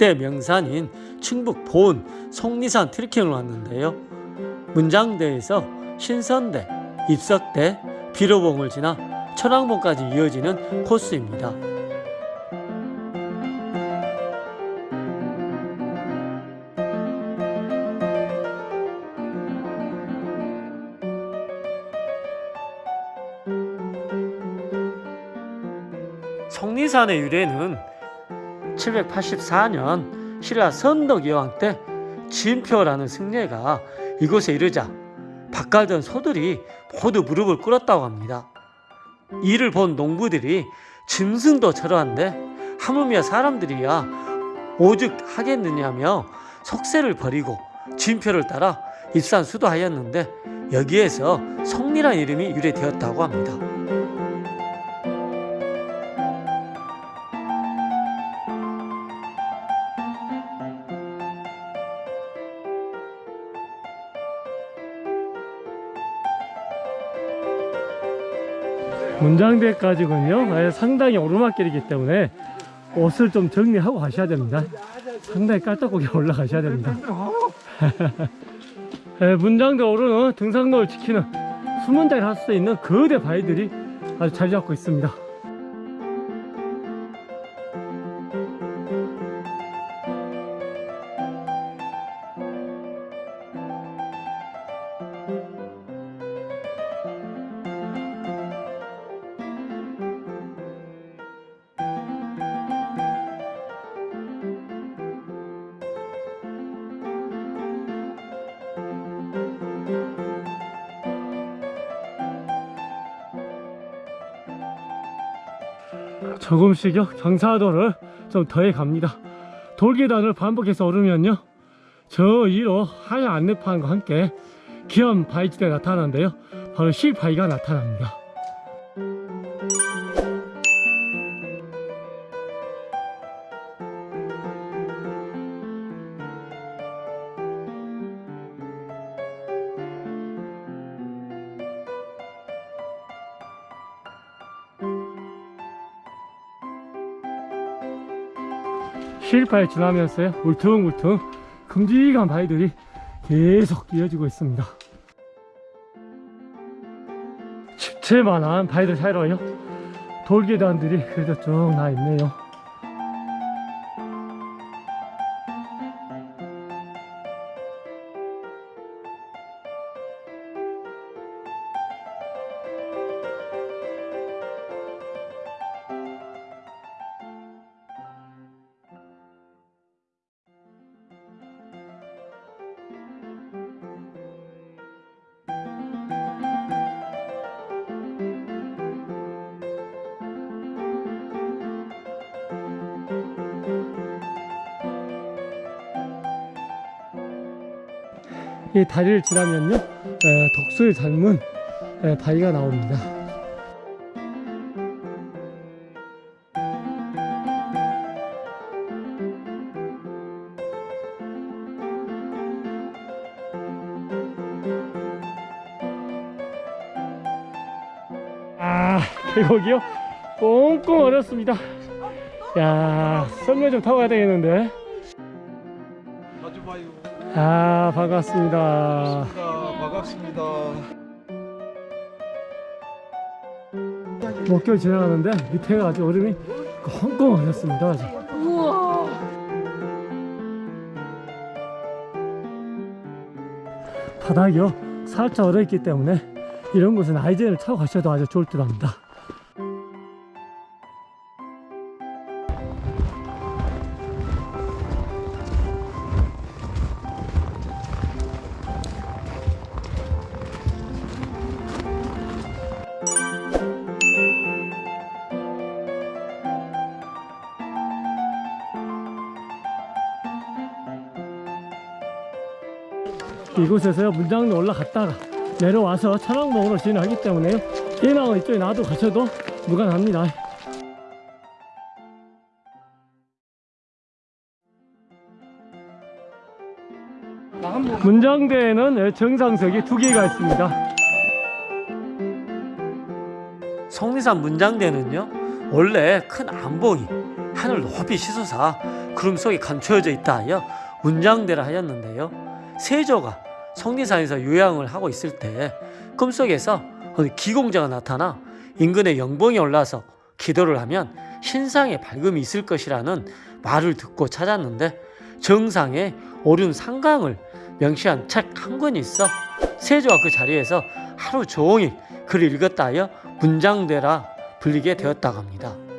역대 명산인 충북 본 속리산 트레킹을 왔는데요. 문장대에서 신선대, 입석대, 비로봉을 지나 천왕봉까지 이어지는 코스입니다. 성리산의 유래는 784년 신라 선덕여왕 때 진표라는 승려가 이곳에 이르자 바깥던 소들이 모두 무릎을 꿇었다고 합니다. 이를 본 농부들이 짐승도 저러한데 하물며 사람들이야 오죽 하겠느냐며 속세를 버리고 진표를 따라 입산 수도하였는데 여기에서 성리란 이름이 유래되었다고 합니다. 문장대까지군요. 예, 상당히 오르막길이기 때문에 옷을 좀 정리하고 가셔야 됩니다. 상당히 깔딱고기 올라가셔야 됩니다. 예, 문장대 오르는 등산로를 지키는 수문장을 할수 있는 거대 바위들이 아주 잘 잡고 있습니다. 조금씩요? 경사도를 좀 더해 갑니다. 돌계단을 반복해서 오르면요. 저 위로 하얀 안내판과 함께 기암 바위지대가 나타나는데요. 바로 실바위가 나타납니다 실바위 지나면서요. 울퉁울퉁 큼직한 바위들이 계속 이어지고 있습니다. 집채만한 바위들 사이로요. 돌계단들이 그래도 쭉 나 있네요 이 다리를 지나면요 에, 덕수를 닮은 에, 바위가 나옵니다. 아 계곡이요? 꽁꽁 얼었습니다. 야 썰매 좀 타고 가야 되겠는데. 아 반갑습니다 반갑습니다. 반갑습니다. 목결 지나가는데 밑에가 아주 얼음이 꽁꽁 얼었습니다 아주. 바닥이요 살짝 얼어있기 때문에 이런 곳은 아이젠을 차고 가셔도 아주 좋을 듯 합니다 이곳에서요 문장로 올라갔다가 내려와서 천왕봉으로 진행하기 때문에요. 인왕은 이쪽에 놔도 가셔도 무관합니다. 문장대에는 정상석이 두 개가 있습니다. 성리산 문장대는요 원래 큰 안봉이 하늘 높이 시솟아 구름 속에 감춰져 있다 하여 문장대라 하였는데요. 세조가 성리산에서 요양을 하고 있을 때 꿈속에서 기공자가 나타나 인근의 영봉에 올라서 기도를 하면 신상에 밝음이 있을 것이라는 말을 듣고 찾았는데 정상에 오른 상강을 명시한 책 한 권이 있어 세조가 그 자리에서 하루 종일 글을 읽었다 하여 문장대라 불리게 되었다고 합니다.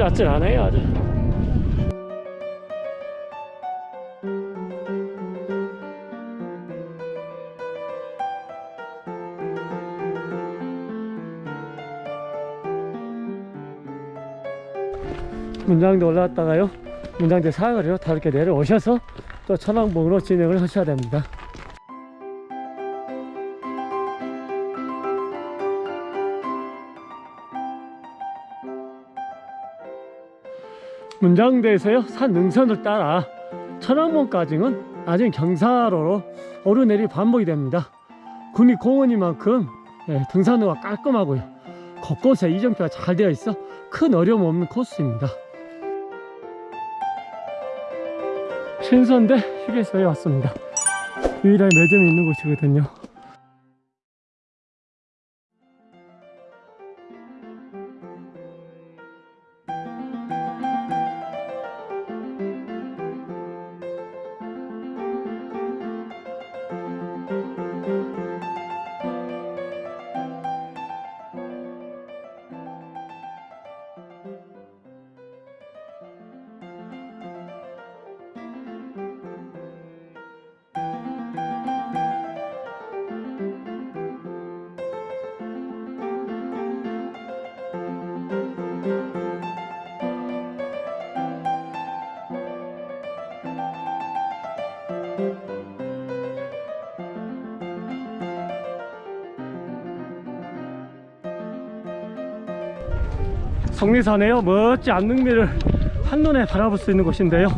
아찔아찔하네요 아주. 문장대 올라왔다가요. 문장대 사거리로 다르게 내려오셔서 또 천왕봉으로 진행을 하셔야 됩니다 문장대에서요 산 능선을 따라 천왕봉까지는 나중에 경사로로 오르내리 반복이 됩니다. 국립공원이만큼 예, 등산로가 깔끔하고요. 곳곳에 이정표가 잘 되어 있어 큰 어려움 없는 코스입니다. 신선대 휴게소에 왔습니다. 유일하게 매점이 있는 곳이거든요 성리산에요 멋지 안능미를 한눈에 바라볼 수 있는 곳인데요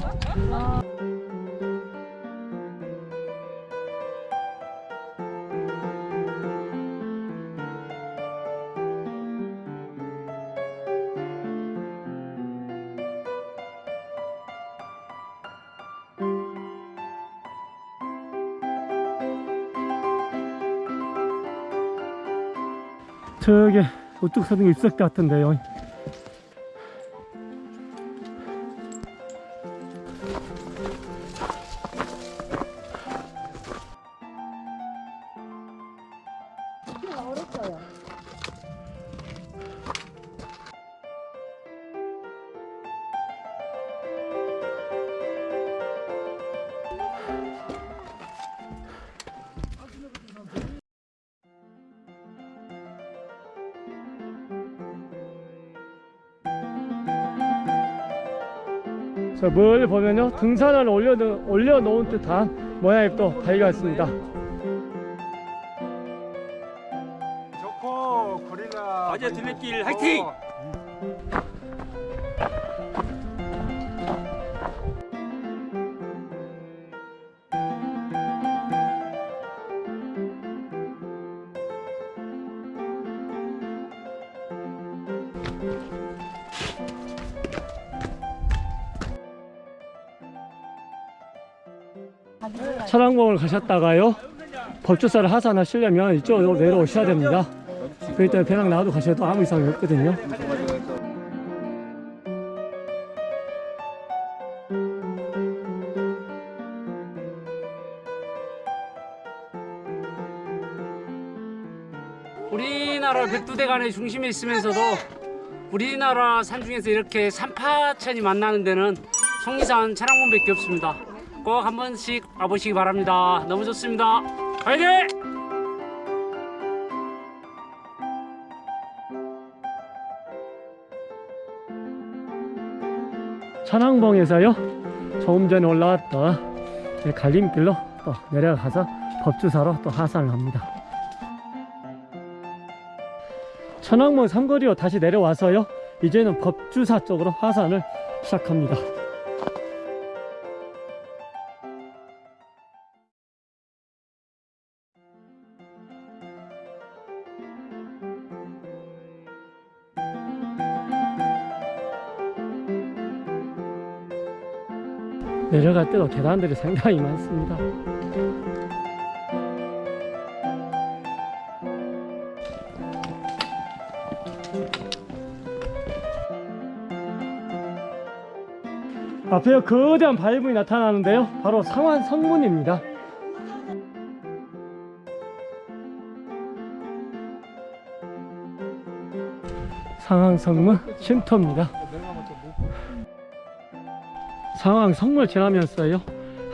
저기 우뚝 서는 게 입석 같은데요. 저 멀리 보면요? 등산을 올려, 올려놓은 듯한 모양이 또 발견했습니다. 좋고 고릴라 어제 둘레길 화이팅! 천왕봉을 가셨다가요 법주사를 하산하시려면 이쪽으로 내려오셔야 됩니다 그렇기 때문에 배낭 나와도 가셔도 아무 이상이 없거든요 우리나라 백두대간의 중심에 있으면서도 우리나라 산 중에서 이렇게 산파천이 만나는 데는 성리산 차량문밖에 없습니다. 꼭 한 번씩 와보시기 바랍니다. 너무 좋습니다. 화이팅! 천왕봉에서요 조금 전에 올라왔던 이 갈림길로 또 내려가서 법주사로 또 하산을 합니다 천왕봉 삼거리로 다시 내려와서요 이제는 법주사 쪽으로 하산을 시작합니다 내려갈 때도 계단들이 상당히 많습니다. 앞에 거대한 바위분이 나타나는데요. 바로 상환 성문입니다. 상황 성문 쉼터입니다. 상황 성문을 지나면서요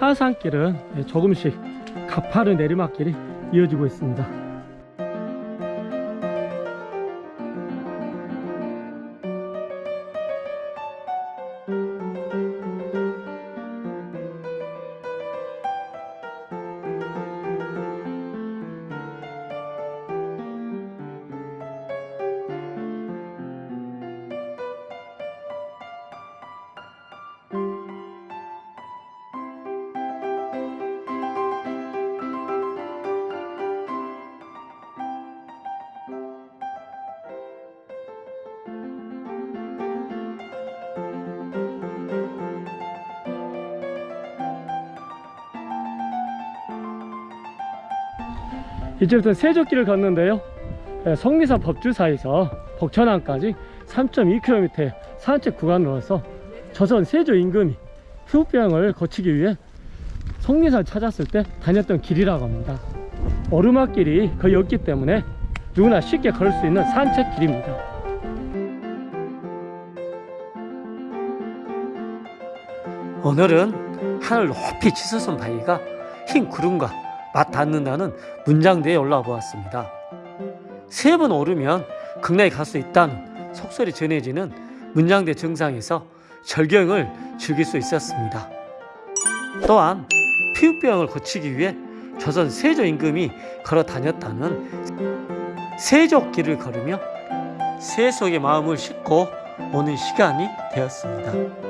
하산길은 조금씩 가파른 내리막길이 이어지고 있습니다. 이제부터 세조길을 걷는데요. 예, 성리사 법주사에서 복천항까지 3.2km의 산책 구간으로서 조선 세조 임금이 휴병을 거치기 위해 성리사를 찾았을 때 다녔던 길이라고 합니다. 오르막길이 거의 없기 때문에 누구나 쉽게 걸을 수 있는 산책길입니다. 오늘은 하늘 높이 치솟은 바위가 흰 구름과 맞닿는다는 문장대에 올라와 보았습니다. 세 번 오르면 극락에 갈 수 있다는 속설이 전해지는 문장대 정상에서 절경을 즐길 수 있었습니다. 또한 피부병을 고치기 위해 조선 세조 임금이 걸어 다녔다는 세족길을 걸으며 세 속의 마음을 싣고 오는 시간이 되었습니다.